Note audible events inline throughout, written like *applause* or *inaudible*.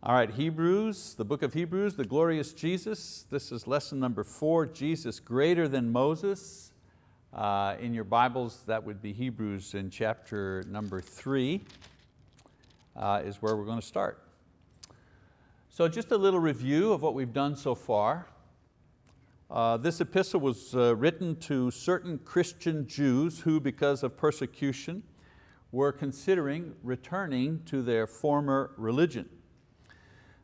All right, Hebrews, the book of Hebrews, the glorious Jesus. This is lesson number four, Jesus greater than Moses. Uh, in your Bibles, that would be Hebrews in chapter number three, uh, is where we're going to start. So just a little review of what we've done so far. Uh, this epistle was uh, written to certain Christian Jews who, because of persecution, were considering returning to their former religion.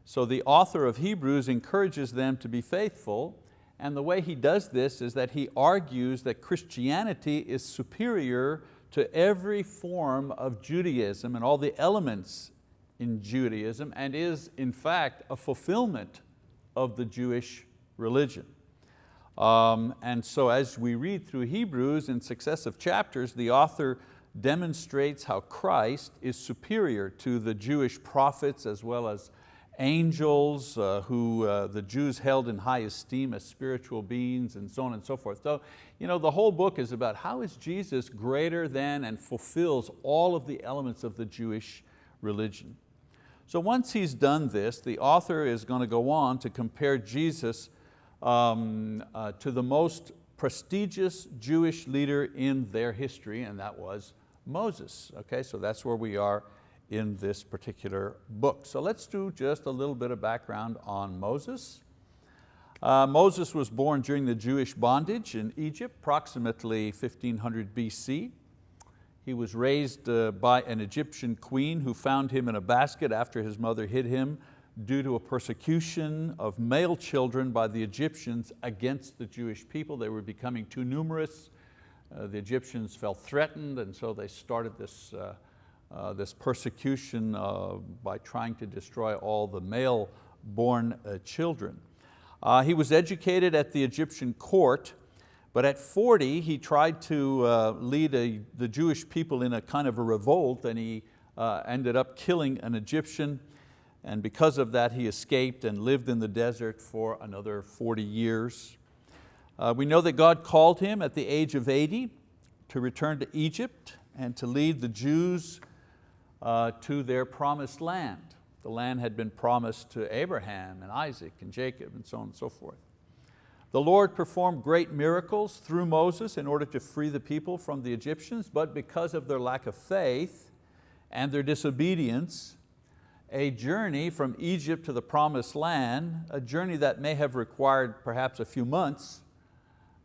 So the author of Hebrews encourages them to be faithful and the way he does this is that he argues that Christianity is superior to every form of Judaism and all the elements in Judaism and is in fact a fulfillment of the Jewish religion. Um, and so as we read through Hebrews in successive chapters, the author demonstrates how Christ is superior to the Jewish prophets as well as angels uh, who uh, the Jews held in high esteem as spiritual beings and so on and so forth. So you know, the whole book is about how is Jesus greater than and fulfills all of the elements of the Jewish religion. So once he's done this, the author is going to go on to compare Jesus um, uh, to the most prestigious Jewish leader in their history, and that was Moses. Okay, so that's where we are in this particular book. So let's do just a little bit of background on Moses. Uh, Moses was born during the Jewish bondage in Egypt, approximately 1500 BC. He was raised uh, by an Egyptian queen who found him in a basket after his mother hid him due to a persecution of male children by the Egyptians against the Jewish people. They were becoming too numerous. Uh, the Egyptians felt threatened and so they started this uh, this persecution uh, by trying to destroy all the male-born uh, children. Uh, he was educated at the Egyptian court, but at 40 he tried to uh, lead a, the Jewish people in a kind of a revolt and he ended up killing an Egyptian and because of that he escaped and lived in the desert for another 40 years. we know that God called him at the age of 80 to return to Egypt and to lead the Jews uh, to their promised land. The land had been promised to Abraham and Isaac and Jacob and so on and so forth. The Lord performed great miracles through Moses in order to free the people from the Egyptians, but because of their lack of faith and their disobedience, a journey from Egypt to the promised land, a journey that may have required perhaps a few months,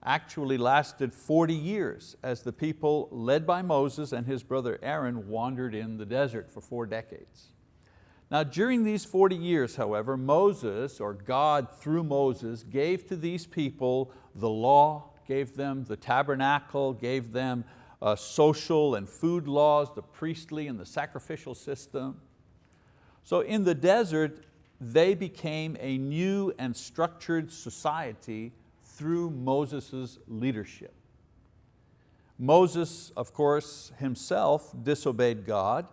actually lasted 40 years as the people led by Moses and his brother Aaron wandered in the desert for four decades. Now during these 40 years, however, Moses, or God through Moses, gave to these people the law, gave them the tabernacle, gave them uh, social and food laws, the priestly and the sacrificial system. So in the desert, they became a new and structured society through Moses' leadership. Moses, of course, himself disobeyed God,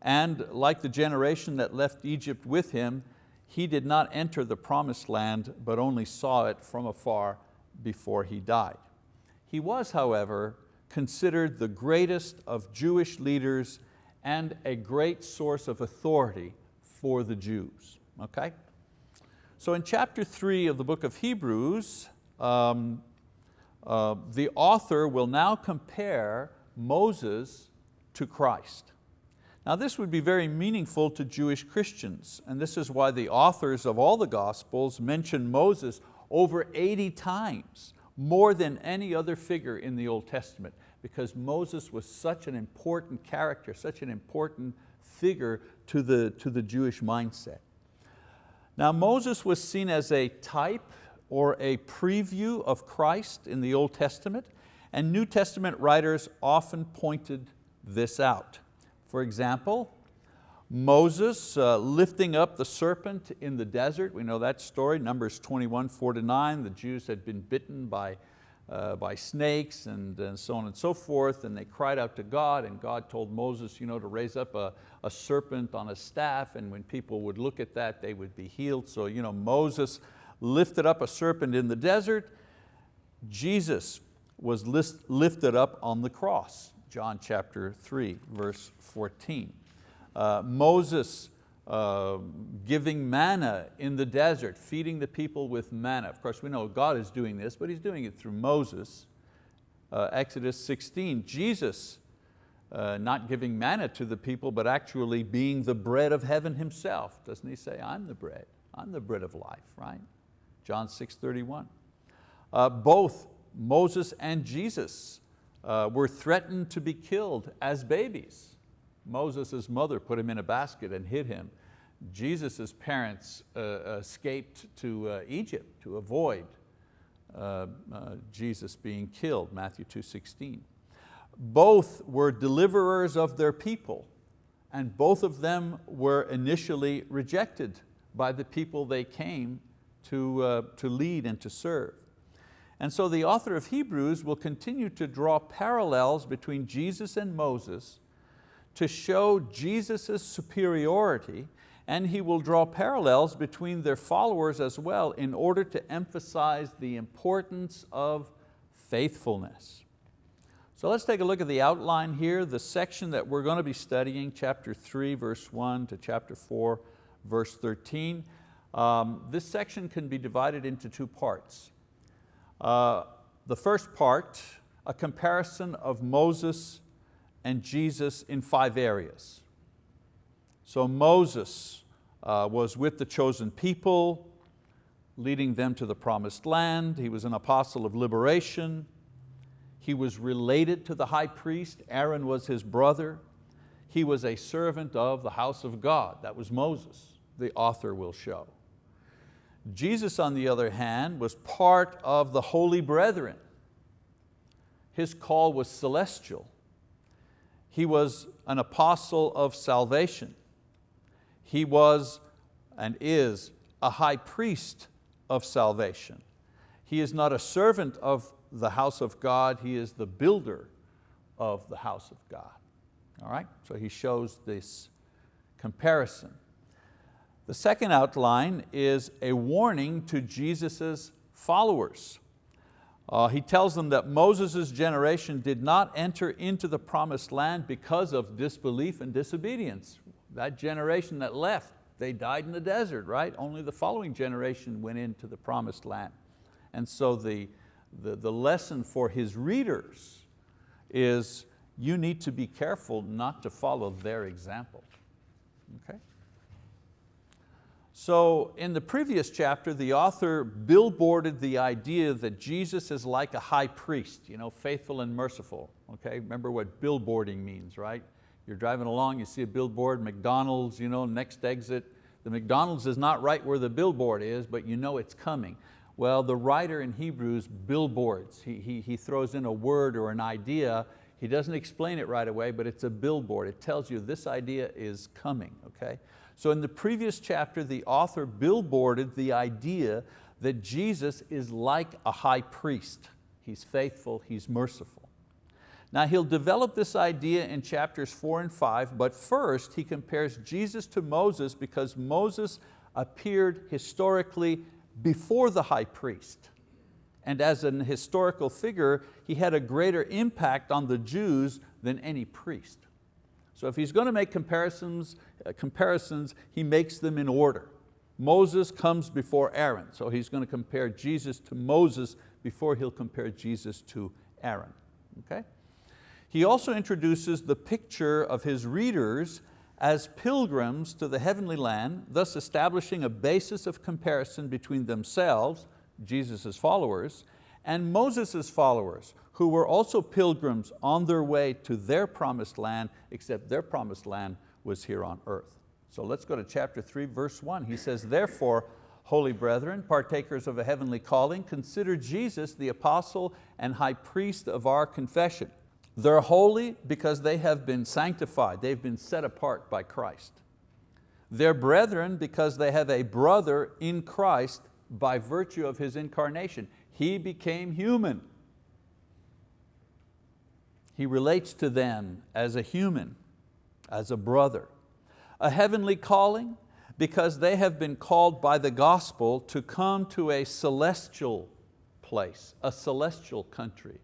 and like the generation that left Egypt with him, he did not enter the promised land, but only saw it from afar before he died. He was, however, considered the greatest of Jewish leaders and a great source of authority for the Jews. Okay? So in chapter three of the book of Hebrews, um, uh, the author will now compare Moses to Christ. Now this would be very meaningful to Jewish Christians, and this is why the authors of all the Gospels mention Moses over 80 times, more than any other figure in the Old Testament, because Moses was such an important character, such an important figure to the, to the Jewish mindset. Now Moses was seen as a type or a preview of Christ in the Old Testament, and New Testament writers often pointed this out. For example, Moses uh, lifting up the serpent in the desert, we know that story, Numbers 21, 4 to 9, the Jews had been bitten by, uh, by snakes and, and so on and so forth, and they cried out to God, and God told Moses you know, to raise up a, a serpent on a staff, and when people would look at that, they would be healed. So you know, Moses lifted up a serpent in the desert. Jesus was lifted up on the cross, John chapter 3, verse 14. Uh, Moses uh, giving manna in the desert, feeding the people with manna. Of course, we know God is doing this, but He's doing it through Moses. Uh, Exodus 16, Jesus uh, not giving manna to the people, but actually being the bread of heaven Himself. Doesn't He say, I'm the bread, I'm the bread of life, right? John 6, 31. Uh, both Moses and Jesus uh, were threatened to be killed as babies. Moses' mother put him in a basket and hid him. Jesus' parents uh, escaped to uh, Egypt to avoid uh, uh, Jesus being killed, Matthew 2.16. Both were deliverers of their people and both of them were initially rejected by the people they came to, uh, to lead and to serve. And so the author of Hebrews will continue to draw parallels between Jesus and Moses to show Jesus' superiority and he will draw parallels between their followers as well in order to emphasize the importance of faithfulness. So let's take a look at the outline here, the section that we're going to be studying, chapter 3, verse 1 to chapter 4, verse 13. Um, this section can be divided into two parts. Uh, the first part, a comparison of Moses and Jesus in five areas. So Moses uh, was with the chosen people, leading them to the promised land. He was an apostle of liberation. He was related to the high priest. Aaron was his brother. He was a servant of the house of God. That was Moses, the author will show. Jesus, on the other hand, was part of the holy brethren. His call was celestial. He was an apostle of salvation. He was and is a high priest of salvation. He is not a servant of the house of God, he is the builder of the house of God. All right, so he shows this comparison. The second outline is a warning to Jesus' followers. Uh, he tells them that Moses' generation did not enter into the promised land because of disbelief and disobedience. That generation that left, they died in the desert, right? Only the following generation went into the promised land. And so the, the, the lesson for his readers is you need to be careful not to follow their example. Okay? So in the previous chapter, the author billboarded the idea that Jesus is like a high priest, you know, faithful and merciful. Okay? Remember what billboarding means, right? You're driving along, you see a billboard, McDonald's, you know, next exit. The McDonald's is not right where the billboard is, but you know it's coming. Well, the writer in Hebrews billboards. He, he, he throws in a word or an idea. He doesn't explain it right away, but it's a billboard. It tells you this idea is coming, okay? So in the previous chapter, the author billboarded the idea that Jesus is like a high priest. He's faithful, He's merciful. Now he'll develop this idea in chapters four and five, but first he compares Jesus to Moses because Moses appeared historically before the high priest. And as an historical figure, he had a greater impact on the Jews than any priest. So if he's going to make comparisons, Uh, comparisons, he makes them in order. Moses comes before Aaron, so he's going to compare Jesus to Moses before he'll compare Jesus to Aaron. Okay? He also introduces the picture of his readers as pilgrims to the heavenly land, thus establishing a basis of comparison between themselves, Jesus' followers, and Moses' followers, who were also pilgrims on their way to their promised land, except their promised land was here on earth. So let's go to chapter three, verse one. He says, therefore, holy brethren, partakers of a heavenly calling, consider Jesus the apostle and high priest of our confession. They're holy because they have been sanctified, they've been set apart by Christ. They're brethren because they have a brother in Christ by virtue of His incarnation. He became human. He relates to them as a human, as a brother. A heavenly calling because they have been called by the gospel to come to a celestial place, a celestial country,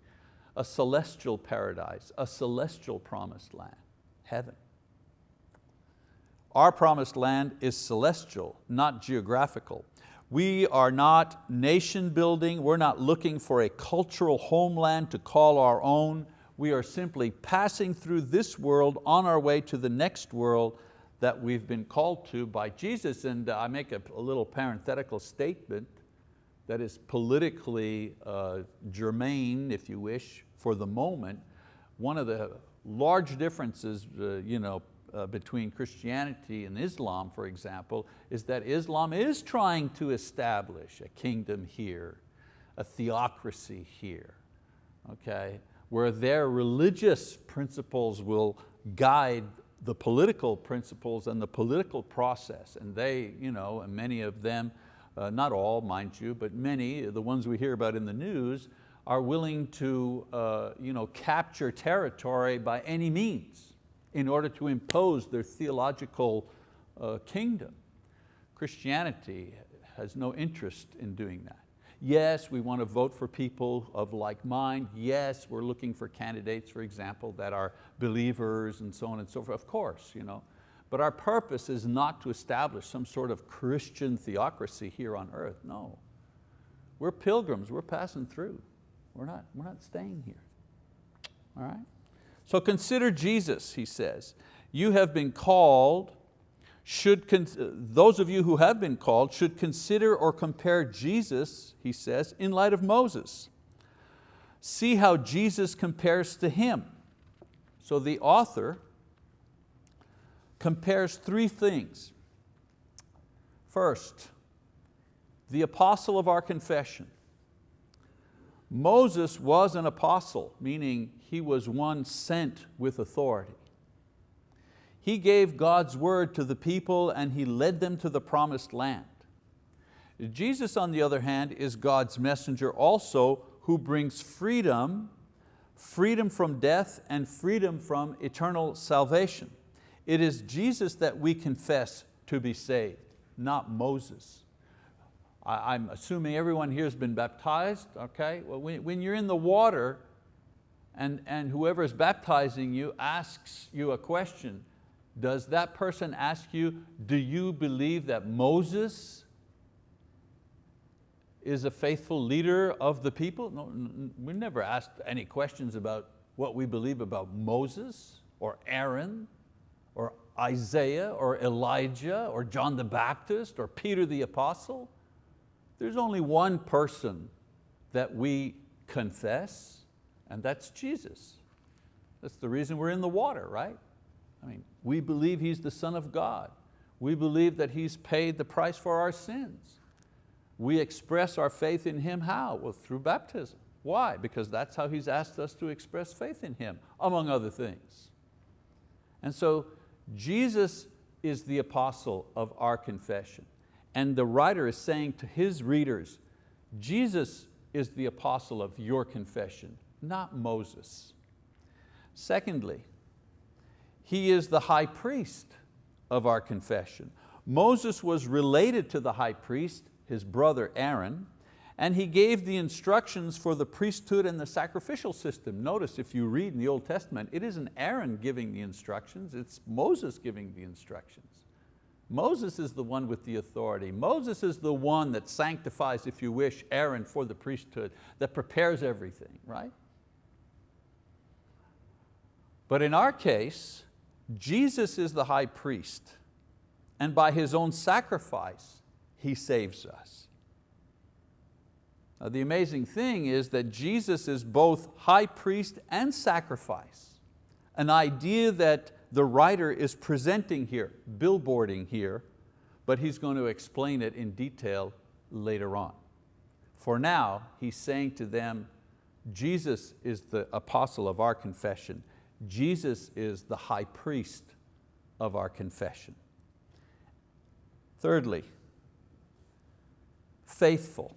a celestial paradise, a celestial promised land, heaven. Our promised land is celestial, not geographical. We are not nation building, we're not looking for a cultural homeland to call our own. We are simply passing through this world on our way to the next world that we've been called to by Jesus. And I make a, a little parenthetical statement that is politically uh, germane, if you wish, for the moment. One of the large differences uh, you know, uh, between Christianity and Islam, for example, is that Islam is trying to establish a kingdom here, a theocracy here, okay? Where their religious principles will guide the political principles and the political process. And they, you know, and many of them, uh, not all, mind you, but many, the ones we hear about in the news, are willing to uh, you know, capture territory by any means in order to impose their theological uh, kingdom. Christianity has no interest in doing that. Yes, we want to vote for people of like mind. Yes, we're looking for candidates, for example, that are believers and so on and so forth, of course. You know. But our purpose is not to establish some sort of Christian theocracy here on earth, no. We're pilgrims, we're passing through. We're not, we're not staying here, all right? So consider Jesus, he says. You have been called should, those of you who have been called should consider or compare Jesus, he says, in light of Moses. See how Jesus compares to him. So the author compares three things. First, the apostle of our confession. Moses was an apostle, meaning he was one sent with authority. He gave God's word to the people and He led them to the promised land. Jesus, on the other hand, is God's messenger also who brings freedom, freedom from death and freedom from eternal salvation. It is Jesus that we confess to be saved, not Moses. I'm assuming everyone here has been baptized, okay? Well, when you're in the water and, and whoever is baptizing you asks you a question, does that person ask you, do you believe that Moses is a faithful leader of the people? No, we never asked any questions about what we believe about Moses or Aaron or Isaiah or Elijah or John the Baptist or Peter the Apostle. There's only one person that we confess and that's Jesus. That's the reason we're in the water, right? I mean, we believe He's the Son of God. We believe that He's paid the price for our sins. We express our faith in Him how? Well, through baptism. Why? Because that's how He's asked us to express faith in Him, among other things. And so Jesus is the apostle of our confession. And the writer is saying to his readers, Jesus is the apostle of your confession, not Moses. Secondly, he is the high priest of our confession. Moses was related to the high priest, his brother Aaron, and he gave the instructions for the priesthood and the sacrificial system. Notice if you read in the Old Testament, it isn't Aaron giving the instructions, it's Moses giving the instructions. Moses is the one with the authority. Moses is the one that sanctifies, if you wish, Aaron for the priesthood, that prepares everything, right? But in our case, Jesus is the high priest and by His own sacrifice, He saves us. Now, the amazing thing is that Jesus is both high priest and sacrifice, an idea that the writer is presenting here, billboarding here, but he's going to explain it in detail later on. For now, he's saying to them, Jesus is the apostle of our confession Jesus is the high priest of our confession. Thirdly, faithful.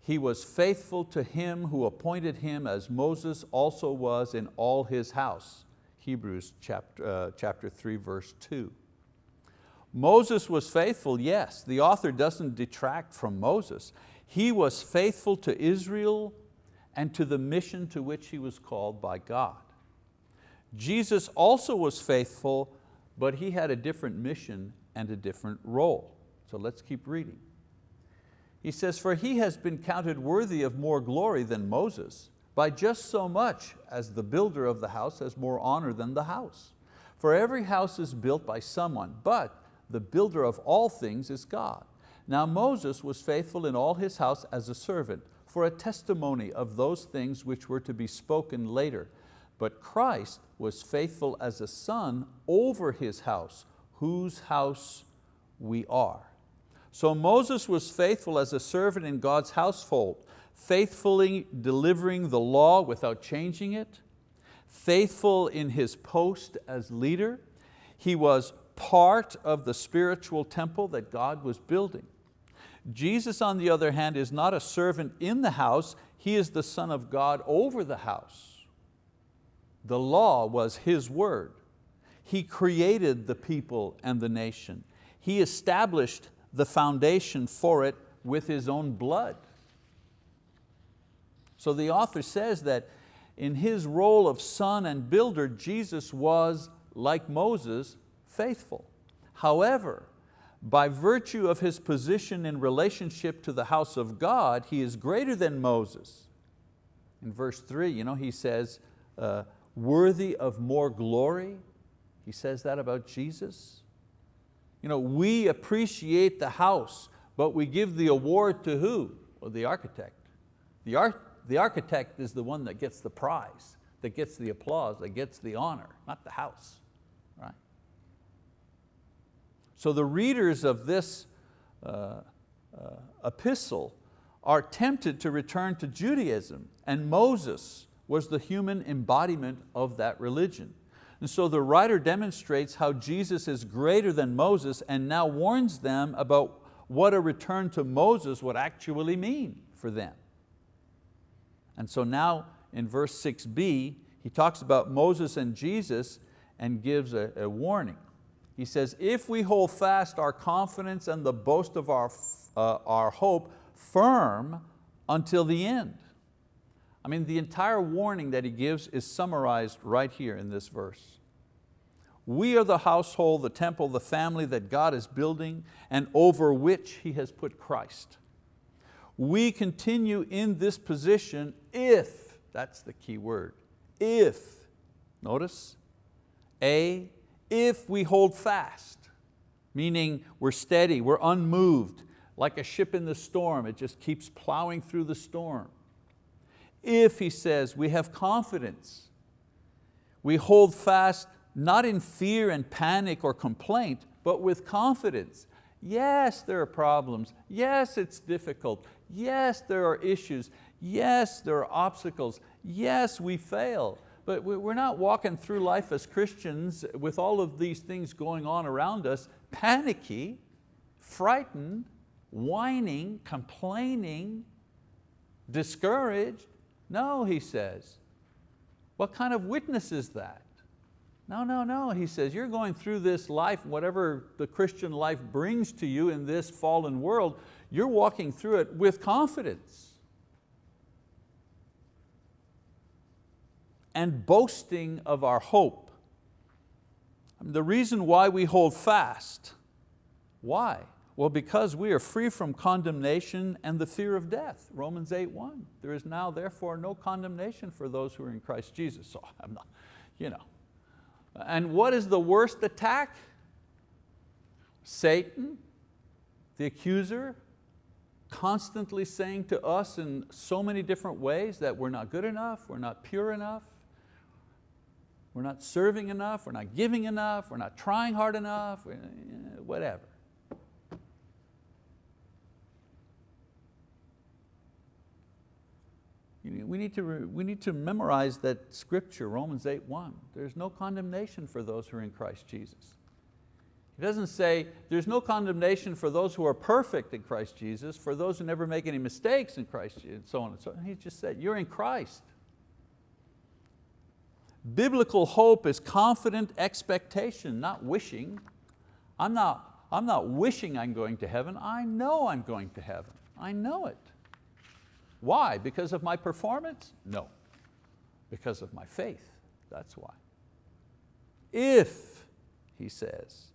He was faithful to him who appointed him as Moses also was in all his house. Hebrews chapter, uh, chapter 3 verse 2. Moses was faithful, yes. The author doesn't detract from Moses. He was faithful to Israel and to the mission to which he was called by God. Jesus also was faithful but he had a different mission and a different role. So let's keep reading. He says, for he has been counted worthy of more glory than Moses, by just so much as the builder of the house has more honor than the house. For every house is built by someone, but the builder of all things is God. Now Moses was faithful in all his house as a servant, for a testimony of those things which were to be spoken later. But Christ was faithful as a son over his house, whose house we are. So Moses was faithful as a servant in God's household, faithfully delivering the law without changing it, faithful in his post as leader. He was part of the spiritual temple that God was building. Jesus, on the other hand, is not a servant in the house, He is the Son of God over the house. The law was His word. He created the people and the nation. He established the foundation for it with His own blood. So the author says that in His role of son and builder, Jesus was, like Moses, faithful. However, by virtue of his position in relationship to the house of God, he is greater than Moses. In verse three, you know, he says, uh, worthy of more glory. He says that about Jesus. You know, we appreciate the house, but we give the award to who? Well, the architect. The, ar the architect is the one that gets the prize, that gets the applause, that gets the honor, not the house. right? So the readers of this uh, uh, epistle are tempted to return to Judaism and Moses was the human embodiment of that religion. And so the writer demonstrates how Jesus is greater than Moses and now warns them about what a return to Moses would actually mean for them. And so now in verse 6b, he talks about Moses and Jesus and gives a, a warning. He says, if we hold fast our confidence and the boast of our, uh, our hope firm until the end. I mean, the entire warning that he gives is summarized right here in this verse. We are the household, the temple, the family that God is building and over which He has put Christ. We continue in this position if, that's the key word, if, notice, A, if we hold fast, meaning we're steady, we're unmoved, like a ship in the storm, it just keeps plowing through the storm. If, he says, we have confidence, we hold fast not in fear and panic or complaint, but with confidence. Yes, there are problems. Yes, it's difficult. Yes, there are issues. Yes, there are obstacles. Yes, we fail. But we're not walking through life as Christians with all of these things going on around us, panicky, frightened, whining, complaining, discouraged. No, he says. What kind of witness is that? No, no, no, he says, you're going through this life, whatever the Christian life brings to you in this fallen world, you're walking through it with confidence. and boasting of our hope. The reason why we hold fast, why? Well, because we are free from condemnation and the fear of death. Romans 8.1, there is now therefore no condemnation for those who are in Christ Jesus. So I'm not, you know. And what is the worst attack? Satan, the accuser, constantly saying to us in so many different ways that we're not good enough, we're not pure enough, we're not serving enough, we're not giving enough, we're not trying hard enough, eh, whatever. We need, to, we need to memorize that scripture, Romans 8.1. There's no condemnation for those who are in Christ Jesus. He doesn't say, there's no condemnation for those who are perfect in Christ Jesus, for those who never make any mistakes in Christ Jesus, and so on and so on. He just said, you're in Christ. Biblical hope is confident expectation, not wishing. I'm not, I'm not wishing I'm going to heaven, I know I'm going to heaven. I know it. Why? Because of my performance? No. Because of my faith, that's why. If, he says.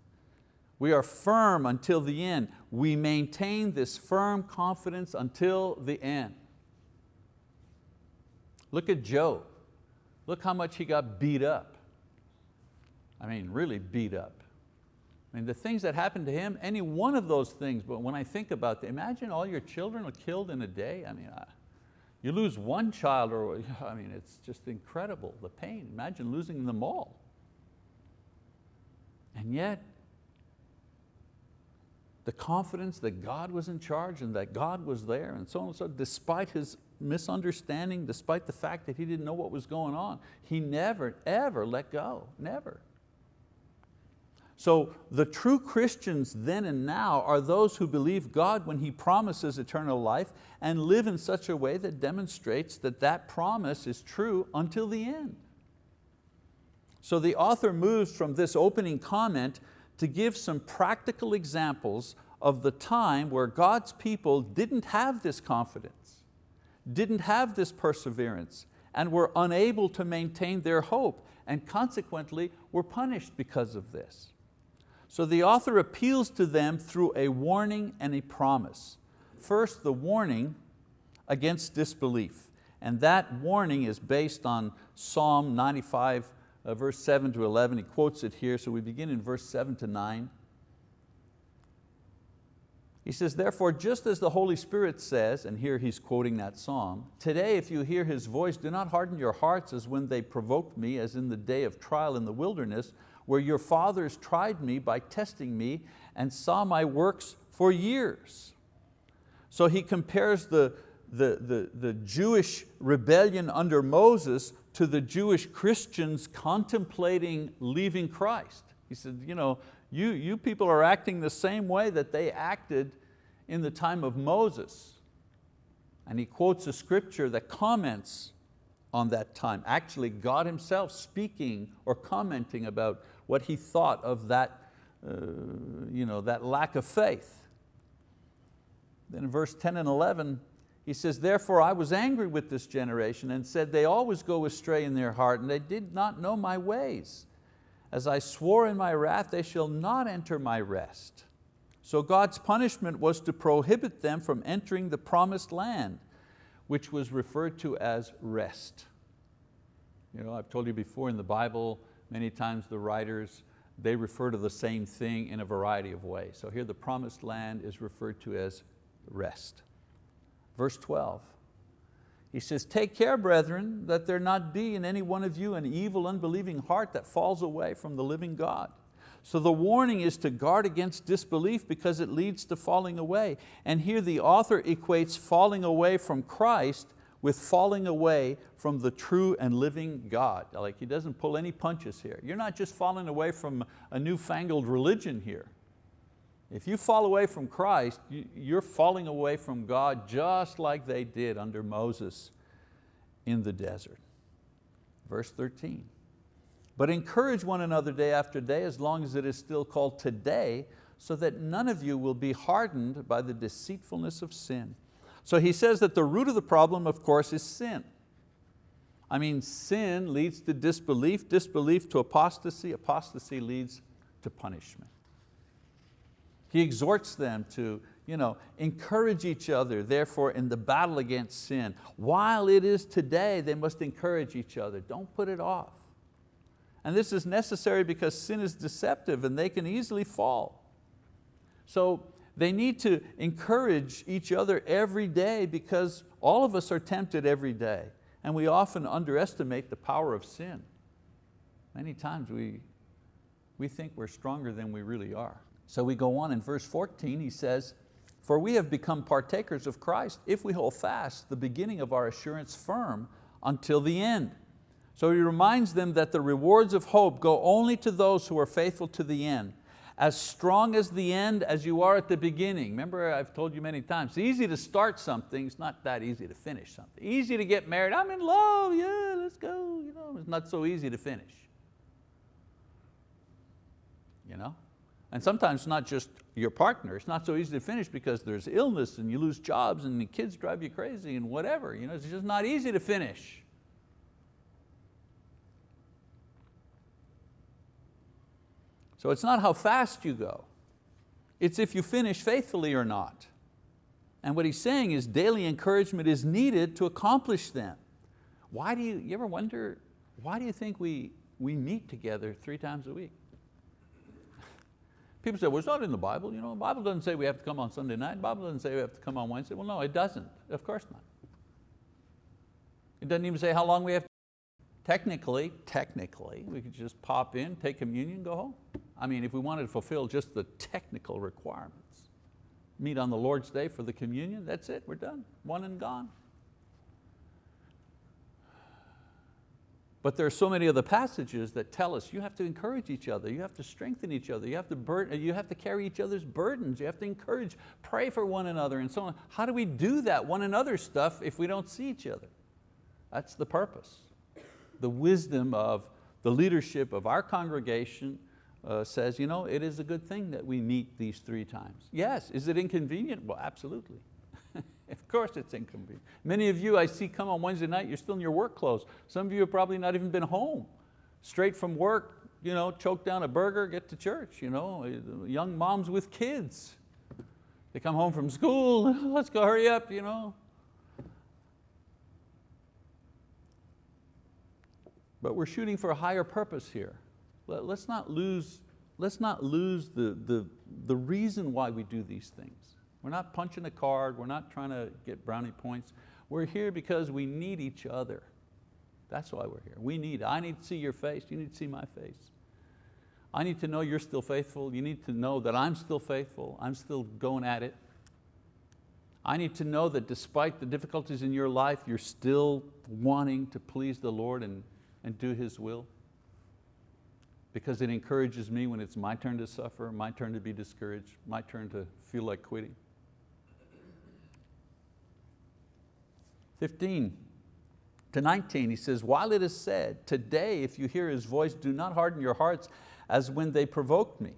We are firm until the end. We maintain this firm confidence until the end. Look at Job. Look how much he got beat up. I mean, really beat up. I mean, the things that happened to him, any one of those things, but when I think about it, imagine all your children are killed in a day. I mean, I, you lose one child, or *laughs* I mean, it's just incredible, the pain. Imagine losing them all. And yet, the confidence that God was in charge and that God was there and so on and so, despite his misunderstanding, despite the fact that he didn't know what was going on, he never, ever let go, never. So the true Christians then and now are those who believe God when He promises eternal life and live in such a way that demonstrates that that promise is true until the end. So the author moves from this opening comment to give some practical examples of the time where God's people didn't have this confidence, didn't have this perseverance, and were unable to maintain their hope, and consequently were punished because of this. So the author appeals to them through a warning and a promise. First, the warning against disbelief. And that warning is based on Psalm 95, uh, verse 7 to 11. He quotes it here, so we begin in verse 7 to 9. He says, therefore, just as the Holy Spirit says, and here he's quoting that psalm, today if you hear His voice, do not harden your hearts as when they provoked me, as in the day of trial in the wilderness, where your fathers tried me by testing me and saw my works for years. So he compares the, the, the, the Jewish rebellion under Moses to the Jewish Christians contemplating leaving Christ. He said, you, know, you, you people are acting the same way that they acted in the time of Moses. And he quotes a scripture that comments on that time. Actually, God himself speaking or commenting about what he thought of that, uh, you know, that lack of faith. Then in verse 10 and 11, he says, therefore I was angry with this generation and said, they always go astray in their heart and they did not know my ways. As I swore in my wrath, they shall not enter my rest. So God's punishment was to prohibit them from entering the promised land, which was referred to as rest. You know, I've told you before in the Bible, many times the writers, they refer to the same thing in a variety of ways. So here the promised land is referred to as rest. Verse 12, he says, take care, brethren, that there not be in any one of you an evil, unbelieving heart that falls away from the living God. So the warning is to guard against disbelief because it leads to falling away. And here the author equates falling away from Christ with falling away from the true and living God. Like he doesn't pull any punches here. You're not just falling away from a newfangled religion here. If you fall away from Christ, you're falling away from God just like they did under Moses in the desert. Verse 13, but encourage one another day after day as long as it is still called today so that none of you will be hardened by the deceitfulness of sin. So he says that the root of the problem, of course, is sin. I mean, sin leads to disbelief, disbelief to apostasy, apostasy leads to punishment. He exhorts them to you know, encourage each other, therefore, in the battle against sin. While it is today, they must encourage each other. Don't put it off. And this is necessary because sin is deceptive and they can easily fall. So they need to encourage each other every day because all of us are tempted every day and we often underestimate the power of sin. Many times we, we think we're stronger than we really are. So we go on in verse 14, he says, for we have become partakers of Christ if we hold fast the beginning of our assurance firm until the end. So he reminds them that the rewards of hope go only to those who are faithful to the end as strong as the end as you are at the beginning. Remember I've told you many times, it's easy to start something, it's not that easy to finish something. Easy to get married, I'm in love, yeah, let's go. You know, it's not so easy to finish. You know? And sometimes it's not just your partner, it's not so easy to finish because there's illness and you lose jobs and the kids drive you crazy and whatever. You know, it's just not easy to finish. So it's not how fast you go, it's if you finish faithfully or not. And what he's saying is daily encouragement is needed to accomplish them. Why do you, you ever wonder, why do you think we, we meet together three times a week? People say, well, it's not in the Bible. You know, the Bible doesn't say we have to come on Sunday night. The Bible doesn't say we have to come on Wednesday. Well, no, it doesn't. Of course not. It doesn't even say how long we have to. Technically, technically, we could just pop in, take communion, go home. I mean, if we wanted to fulfill just the technical requirements, meet on the Lord's Day for the communion, that's it, we're done, one and gone. But there are so many other passages that tell us you have to encourage each other, you have to strengthen each other, you have to, burden, you have to carry each other's burdens, you have to encourage, pray for one another and so on. How do we do that one another stuff if we don't see each other? That's the purpose. The wisdom of the leadership of our congregation uh, says, you know, it is a good thing that we meet these three times. Yes, is it inconvenient? Well, absolutely. *laughs* Of course it's inconvenient. Many of you I see come on Wednesday night, you're still in your work clothes. Some of you have probably not even been home. Straight from work, you know, choke down a burger, get to church. You know, young moms with kids. They come home from school, *laughs* let's go hurry up. You know. But we're shooting for a higher purpose here. Let's not lose, let's not lose the, the, the reason why we do these things. We're not punching a card, we're not trying to get brownie points. We're here because we need each other. That's why we're here. We need, I need to see your face, you need to see my face. I need to know you're still faithful. You need to know that I'm still faithful. I'm still going at it. I need to know that despite the difficulties in your life, you're still wanting to please the Lord and, and do His will. Because it encourages me when it's my turn to suffer, my turn to be discouraged, my turn to feel like quitting. 15 to 19, he says, while it is said, today if you hear his voice, do not harden your hearts as when they provoked me.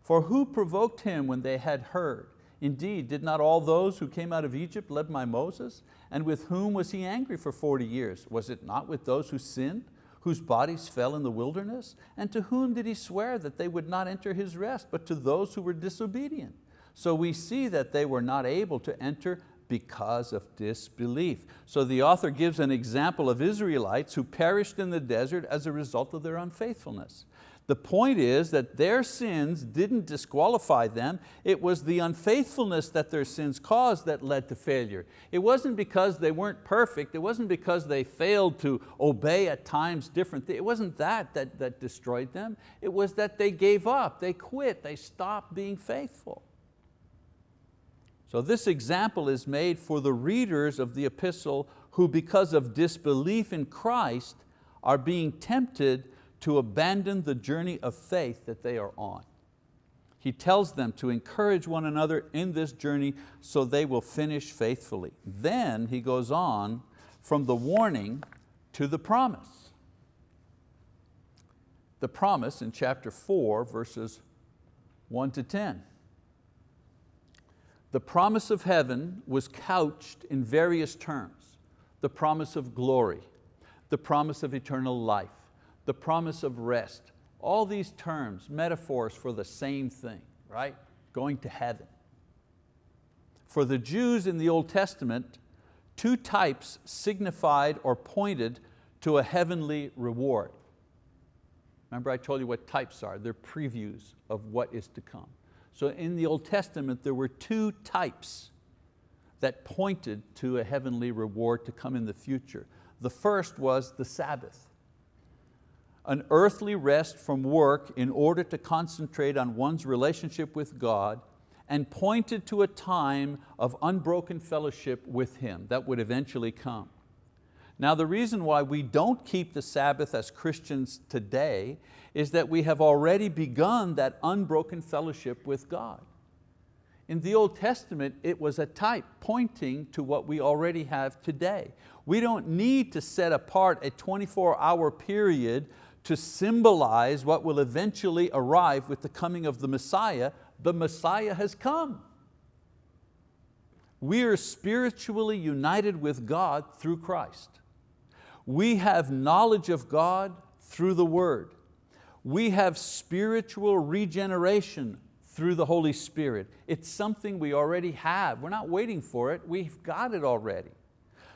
For who provoked him when they had heard? Indeed, did not all those who came out of Egypt led by Moses? And with whom was he angry for 40 years? Was it not with those who sinned, whose bodies fell in the wilderness? And to whom did he swear that they would not enter his rest, but to those who were disobedient? So we see that they were not able to enter because of disbelief. So the author gives an example of Israelites who perished in the desert as a result of their unfaithfulness. The point is that their sins didn't disqualify them, it was the unfaithfulness that their sins caused that led to failure. It wasn't because they weren't perfect, it wasn't because they failed to obey at times different it wasn't that, that that destroyed them, it was that they gave up, they quit, they stopped being faithful. So this example is made for the readers of the epistle who because of disbelief in Christ are being tempted to abandon the journey of faith that they are on. He tells them to encourage one another in this journey so they will finish faithfully. Then he goes on from the warning to the promise. The promise in chapter four, verses one to 10. The promise of heaven was couched in various terms. The promise of glory, the promise of eternal life, the promise of rest. All these terms, metaphors for the same thing, right? Going to heaven. For the Jews in the Old Testament, two types signified or pointed to a heavenly reward. Remember I told you what types are, they're previews of what is to come. So in the Old Testament, there were two types that pointed to a heavenly reward to come in the future. The first was the Sabbath, an earthly rest from work in order to concentrate on one's relationship with God and pointed to a time of unbroken fellowship with Him that would eventually come. Now the reason why we don't keep the Sabbath as Christians today is that we have already begun that unbroken fellowship with God. In the Old Testament, it was a type pointing to what we already have today. We don't need to set apart a 24 hour period to symbolize what will eventually arrive with the coming of the Messiah. The Messiah has come. We are spiritually united with God through Christ. We have knowledge of God through the word. We have spiritual regeneration through the Holy Spirit. It's something we already have. We're not waiting for it, we've got it already.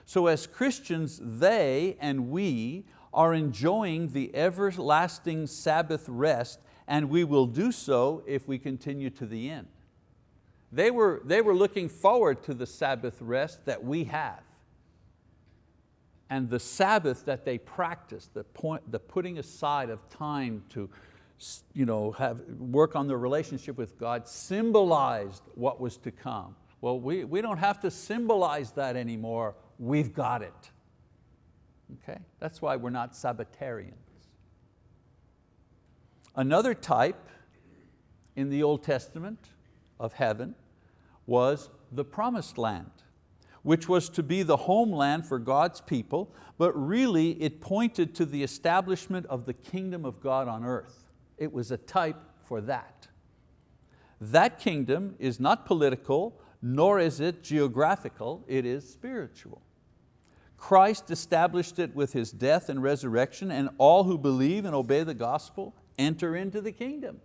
So as Christians, they and we are enjoying the everlasting Sabbath rest and we will do so if we continue to the end. They were, they were looking forward to the Sabbath rest that we have. And the Sabbath that they practiced, the, point, the putting aside of time to you know, have, work on their relationship with God symbolized what was to come. Well, we, we don't have to symbolize that anymore. We've got it. Okay? That's why we're not Sabbatarians. Another type in the Old Testament of heaven was the promised land, which was to be the homeland for God's people, but really it pointed to the establishment of the kingdom of God on earth. It was a type for that. That kingdom is not political, nor is it geographical, it is spiritual. Christ established it with His death and resurrection, and all who believe and obey the gospel enter into the kingdom,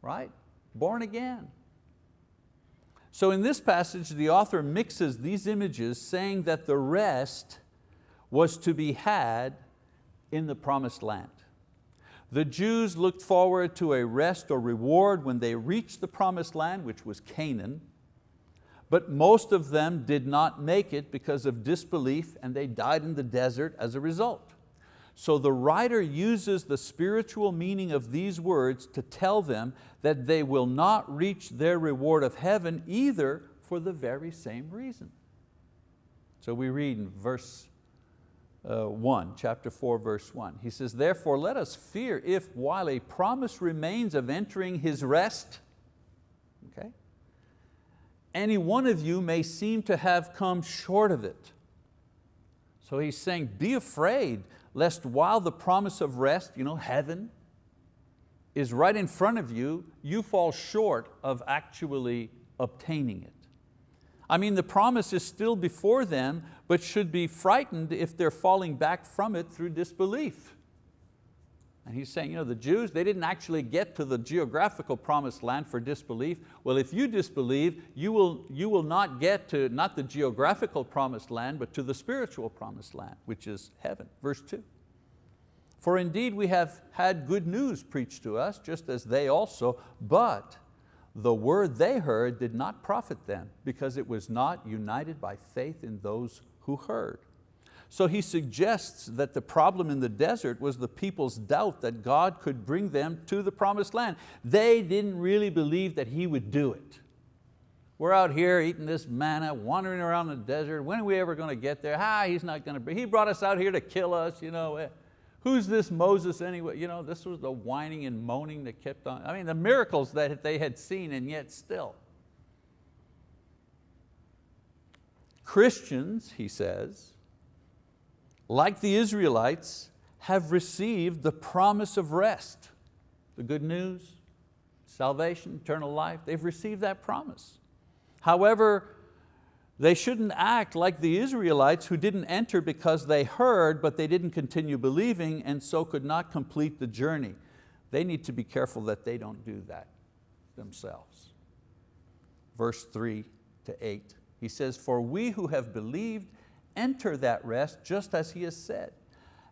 right? Born again. So in this passage, the author mixes these images saying that the rest was to be had in the promised land. The Jews looked forward to a rest or reward when they reached the promised land, which was Canaan, but most of them did not make it because of disbelief and they died in the desert as a result. So the writer uses the spiritual meaning of these words to tell them that they will not reach their reward of heaven either for the very same reason. So we read in verse uh, 1, chapter 4, verse 1. He says, therefore let us fear if while a promise remains of entering His rest, any one of you may seem to have come short of it. So he's saying, be afraid lest while the promise of rest, you know, heaven, is right in front of you, you fall short of actually obtaining it. I mean, the promise is still before them, but should be frightened if they're falling back from it through disbelief. And he's saying, you know, the Jews, they didn't actually get to the geographical promised land for disbelief. Well, if you disbelieve, you will, you will not get to not the geographical promised land, but to the spiritual promised land, which is heaven. Verse two. For indeed we have had good news preached to us, just as they also, but the word they heard did not profit them, because it was not united by faith in those who heard. So he suggests that the problem in the desert was the people's doubt that God could bring them to the promised land. They didn't really believe that He would do it. We're out here eating this manna, wandering around the desert. When are we ever going to get there? Ah, He's not going to He brought us out here to kill us. You know. Eh. Who's this Moses anyway? You know, this was the whining and moaning that kept on. I mean, the miracles that they had seen and yet still. Christians, he says, like the Israelites, have received the promise of rest, the good news, salvation, eternal life, they've received that promise. However, they shouldn't act like the Israelites who didn't enter because they heard, but they didn't continue believing and so could not complete the journey. They need to be careful that they don't do that themselves. Verse three to eight, he says, for we who have believed enter that rest just as he has said.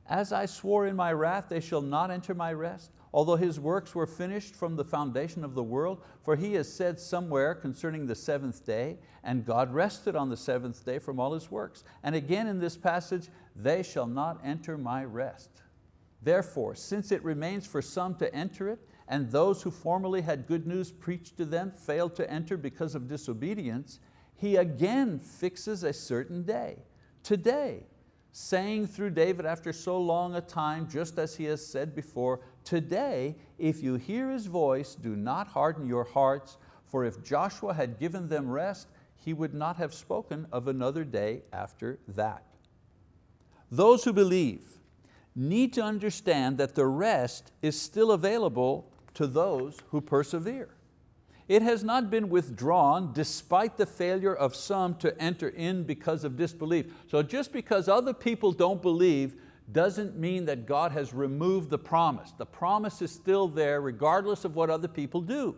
As I swore in my wrath, they shall not enter my rest, although his works were finished from the foundation of the world, for he has said somewhere concerning the seventh day, and God rested on the seventh day from all his works. And again in this passage, they shall not enter my rest. Therefore, since it remains for some to enter it, and those who formerly had good news preached to them failed to enter because of disobedience, he again fixes a certain day today, saying through David after so long a time, just as he has said before, today, if you hear his voice, do not harden your hearts, for if Joshua had given them rest, he would not have spoken of another day after that. Those who believe need to understand that the rest is still available to those who persevere. It has not been withdrawn despite the failure of some to enter in because of disbelief. So just because other people don't believe doesn't mean that God has removed the promise. The promise is still there regardless of what other people do.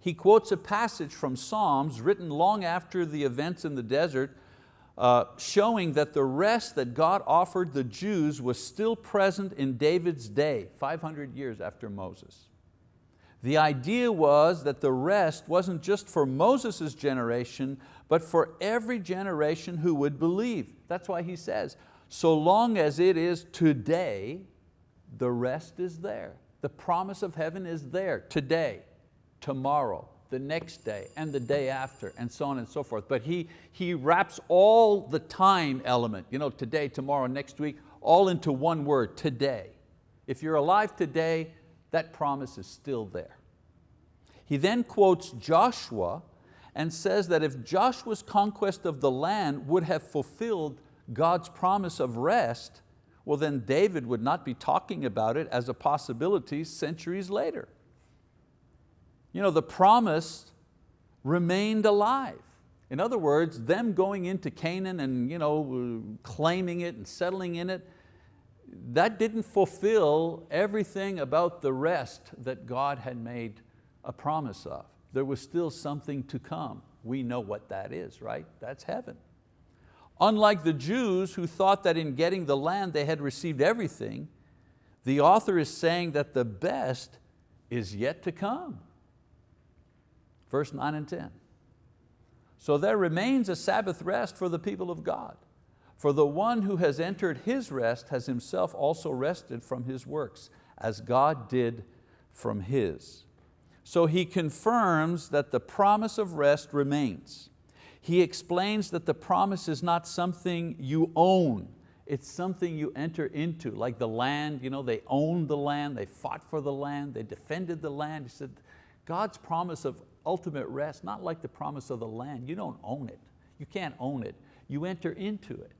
He quotes a passage from Psalms written long after the events in the desert uh, showing that the rest that God offered the Jews was still present in David's day, 500 years after Moses. The idea was that the rest wasn't just for Moses' generation, but for every generation who would believe. That's why he says, so long as it is today, the rest is there. The promise of heaven is there today, tomorrow, the next day, and the day after, and so on and so forth. But he, he wraps all the time element, you know, today, tomorrow, next week, all into one word, today. If you're alive today, that promise is still there. He then quotes Joshua and says that if Joshua's conquest of the land would have fulfilled God's promise of rest, well then David would not be talking about it as a possibility centuries later. You know, the promise remained alive. In other words, them going into Canaan and you know, claiming it and settling in it, that didn't fulfill everything about the rest that God had made a promise of there was still something to come. We know what that is, right? That's heaven. Unlike the Jews who thought that in getting the land they had received everything, the author is saying that the best is yet to come. Verse 9 and 10. So there remains a Sabbath rest for the people of God. For the one who has entered his rest has himself also rested from his works, as God did from his. So he confirms that the promise of rest remains. He explains that the promise is not something you own, it's something you enter into, like the land, you know, they owned the land, they fought for the land, they defended the land. He said, God's promise of ultimate rest, not like the promise of the land, you don't own it. You can't own it, you enter into it.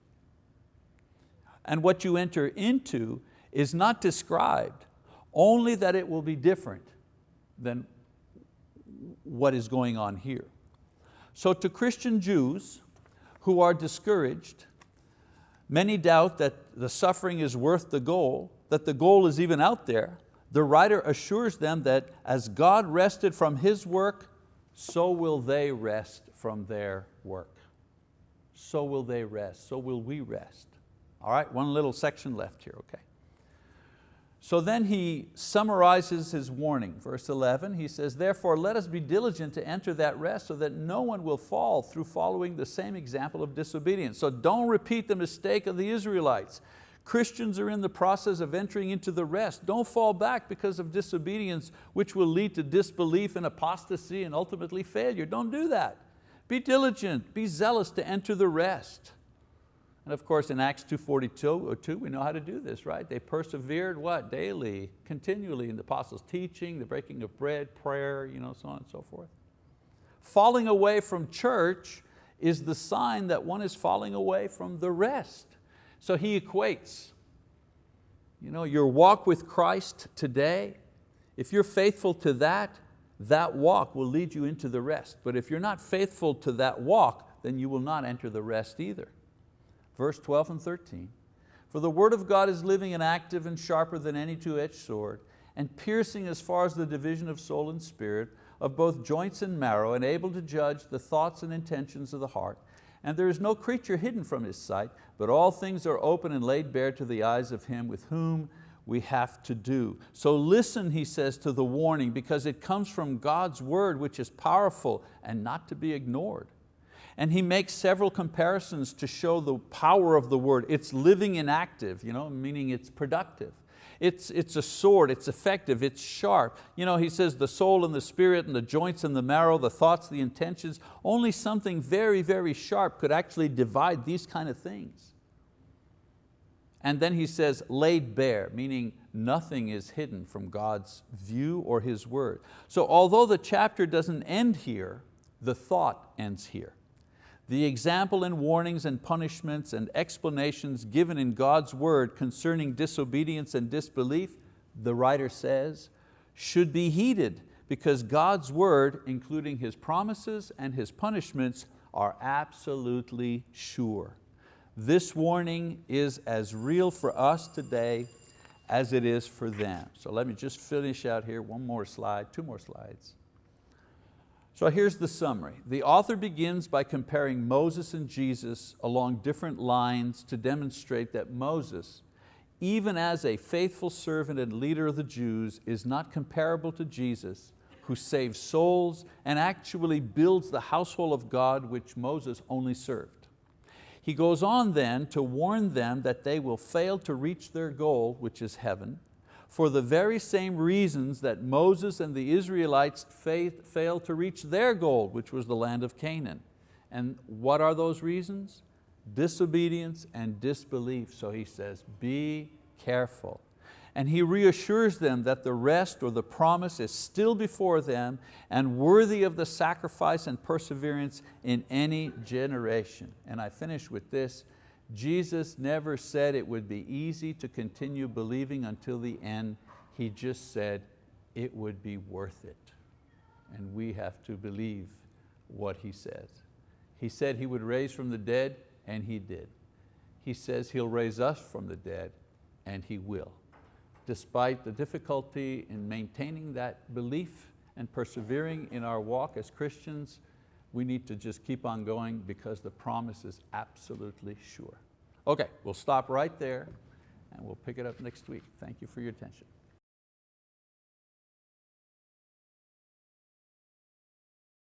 And what you enter into is not described, only that it will be different than what is going on here. So to Christian Jews who are discouraged, many doubt that the suffering is worth the goal, that the goal is even out there, the writer assures them that as God rested from His work, so will they rest from their work. So will they rest, so will we rest. All right, one little section left here, okay. So then he summarizes his warning. Verse 11, he says, therefore let us be diligent to enter that rest so that no one will fall through following the same example of disobedience. So don't repeat the mistake of the Israelites. Christians are in the process of entering into the rest. Don't fall back because of disobedience, which will lead to disbelief and apostasy and ultimately failure. Don't do that. Be diligent, be zealous to enter the rest. And of course in Acts 2.42, we know how to do this, right? They persevered what? Daily, continually in the apostles' teaching, the breaking of bread, prayer, you know, so on and so forth. Falling away from church is the sign that one is falling away from the rest. So he equates you know, your walk with Christ today, if you're faithful to that, that walk will lead you into the rest. But if you're not faithful to that walk, then you will not enter the rest either verse 12 and 13. For the word of God is living and active and sharper than any two-edged sword, and piercing as far as the division of soul and spirit, of both joints and marrow, and able to judge the thoughts and intentions of the heart. And there is no creature hidden from His sight, but all things are open and laid bare to the eyes of Him with whom we have to do. So listen, he says, to the warning because it comes from God's word which is powerful and not to be ignored. And he makes several comparisons to show the power of the word. It's living and active, you know, meaning it's productive. It's, it's a sword, it's effective, it's sharp. You know, he says the soul and the spirit and the joints and the marrow, the thoughts, the intentions, only something very, very sharp could actually divide these kind of things. And then he says laid bare, meaning nothing is hidden from God's view or His word. So although the chapter doesn't end here, the thought ends here. The example and warnings and punishments and explanations given in God's word concerning disobedience and disbelief, the writer says, should be heeded because God's word, including His promises and His punishments, are absolutely sure. This warning is as real for us today as it is for them. So let me just finish out here, one more slide, two more slides. So here's the summary. The author begins by comparing Moses and Jesus along different lines to demonstrate that Moses, even as a faithful servant and leader of the Jews, is not comparable to Jesus, who saves souls and actually builds the household of God which Moses only served. He goes on then to warn them that they will fail to reach their goal, which is heaven, for the very same reasons that Moses and the Israelites failed to reach their goal, which was the land of Canaan. And what are those reasons? Disobedience and disbelief. So he says, be careful. And he reassures them that the rest or the promise is still before them and worthy of the sacrifice and perseverance in any generation. And I finish with this, Jesus never said it would be easy to continue believing until the end. He just said it would be worth it. And we have to believe what He says. He said He would raise from the dead, and He did. He says He'll raise us from the dead, and He will. Despite the difficulty in maintaining that belief and persevering in our walk as Christians, we need to just keep on going because the promise is absolutely sure. Okay, we'll stop right there and we'll pick it up next week. Thank you for your attention.